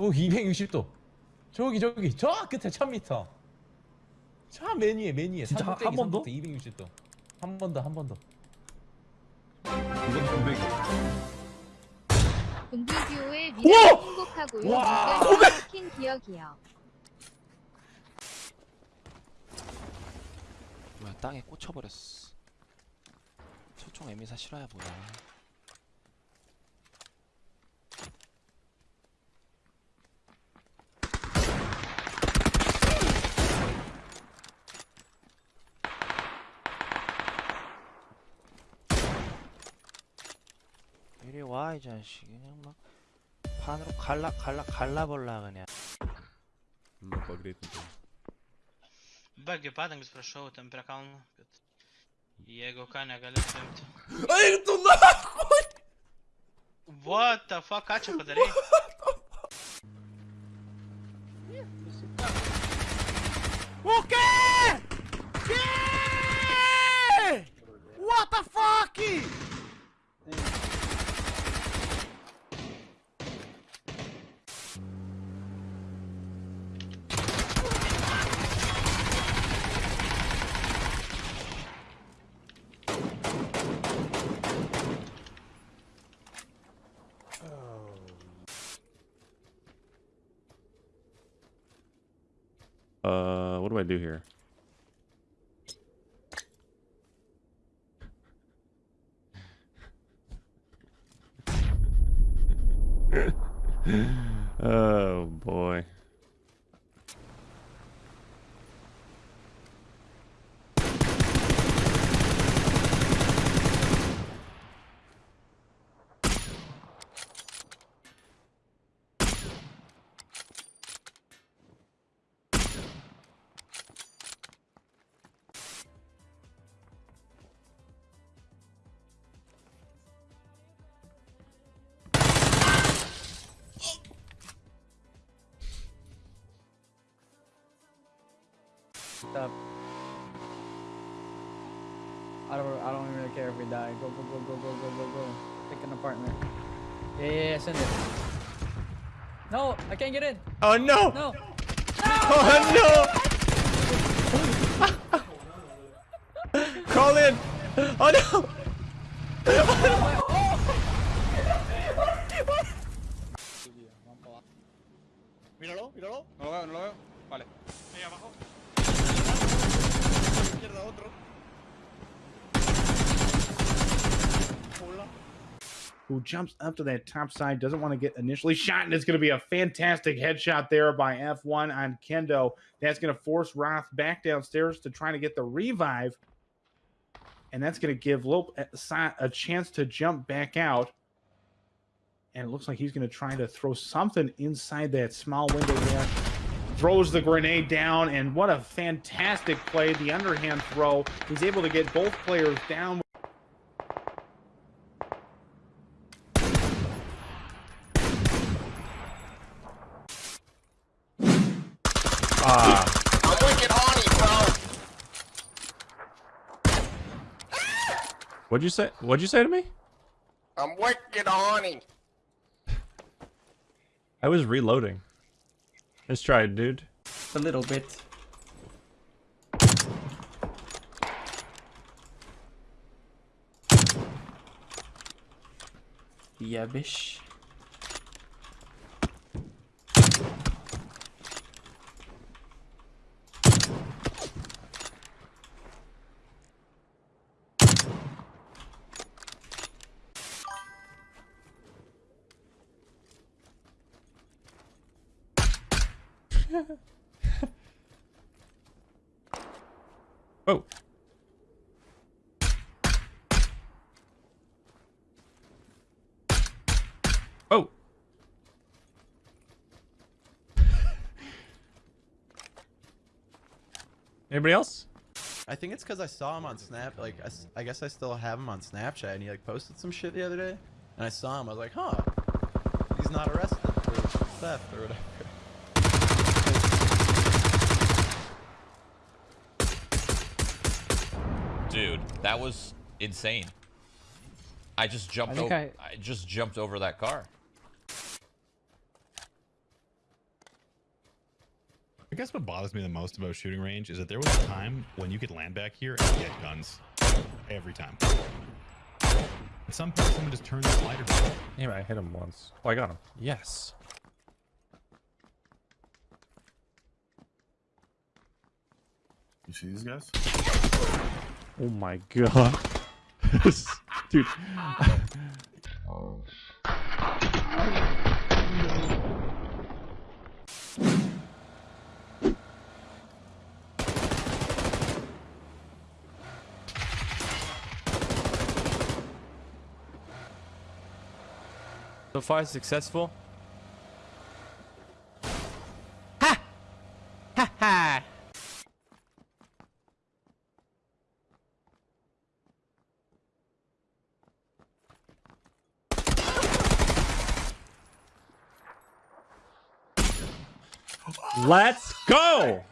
저기 260도. 저기 저기 저 끝에 1000m. 저 메뉴에 메뉴에 진짜 한- 한번 더? 260도. 한 번 더 한 번 더. 이건 공백이. 공비듀오의 미래 행복하고요. 와! 이걸 킨 기억이요. 뭐야 땅에 꽂혀버렸어 소총 에미사 실화야 뭐야 이리 와 이 자식 그냥 막 판으로 갈라 갈라 갈라볼라 그냥 Nu pagreitinti. Bagi padangas prašau, ten prie kalno, kad jeigu ką negali paimti. Eik tu nahui! What the fuck, ką čia padarai? O quê? Que? What the fuck? What do I do here? oh boy. Up. I don't. I don't really care if we die. Go, go, go, go, go, go, go, go. Pick an apartment. Yeah, yeah, yeah. Send it. No, I can't get in. Oh no! No. Oh no! Crawl in! Oh no! Míralo, míralo. No lo veo, no lo veo. Vale. Ahí abajo. Izquierda otro. Who jumps up to that top side, doesn't want to get initially shot, and it's going to be a fantastic headshot there by F1 on Kendo. That's going to force Roth back downstairs to try to get the revive, and that's going to give Lope a chance to jump back out. And it looks like he's going to try to throw something inside that small window there. Throws the grenade down, and what a fantastic play! The underhand throw. He's able to get both players down. Ah. I'm wicked horny. What'd you say? What'd you say to me? I'm wicked horny. I was reloading. Let's try it, dude. A little bit. Yeah, bish. Oh. Oh. Anybody else? I think it's because I saw him on Snap. Like, I guess I still have him on Snapchat, and he like posted some shit the other day, and I saw him. I was like, huh, he's not arrested for theft or whatever. Dude, that was insane. I just jumped think over. I- I... just jumped over that car. Guess what bothers me the most about shooting range is that there was a time when you could land back here and get guns every time. At some point, someone just turned the slider down. Yeah, I hit him once. Oh, I got him. Yes. You see these guys? Oh my god. Dude. Oh, So far successful. Ha! Ha ha! Let's go!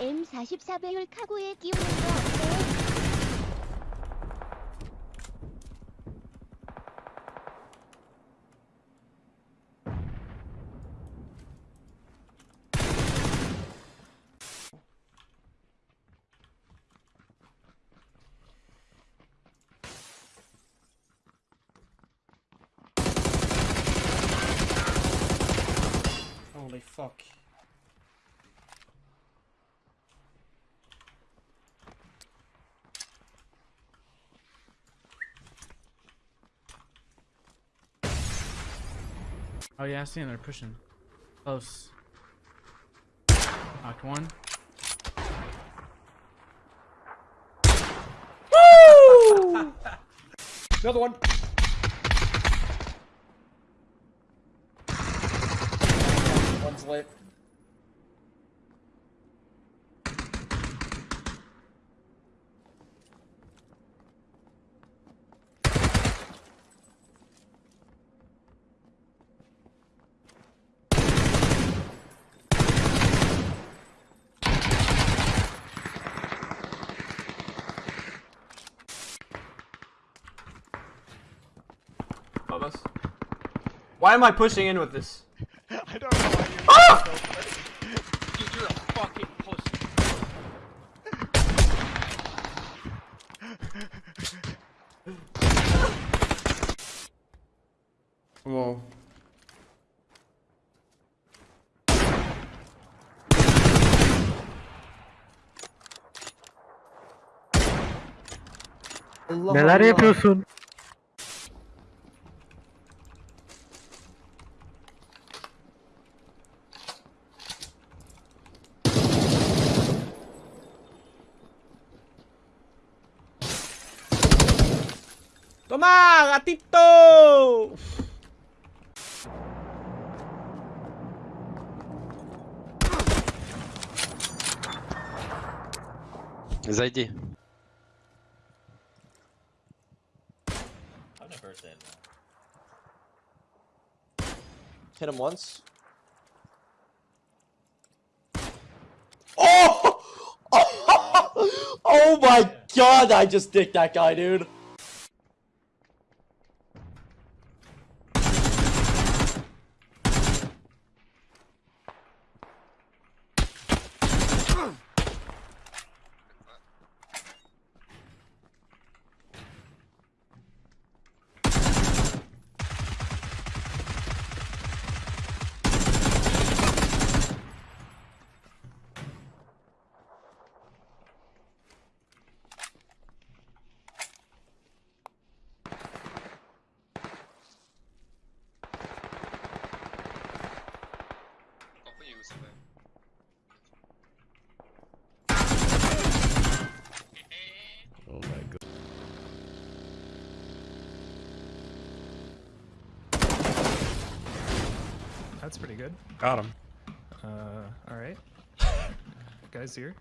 M44 배율 카고에 끼우는 거 어때? Oh yeah, I see them. They're pushing. Close. Knocked one. Woo! Another one. One's lit. Why am I pushing in with this? I don't know why you're ah! Dude, you're a fucking pussy. Whoa. Neler yapıyorsun? ¡Toma, gatito! Зайди. Hit him once. Oh! oh my god, I just dicked that guy, dude. That's pretty good. Got him. Uh, all right. Guys here.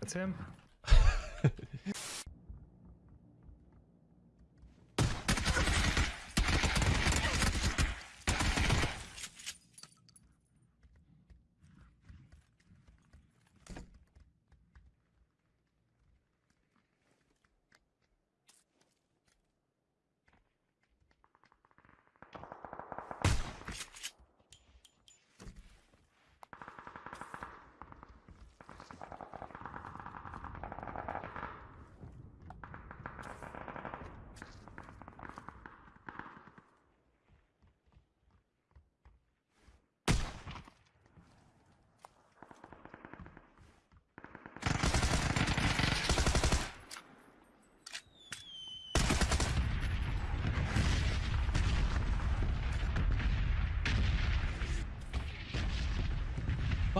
That's him.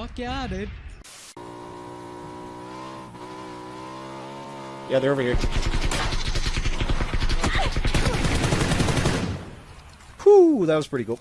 Fuck yeah, dude. Yeah, they're over here. Whew, that was pretty cool.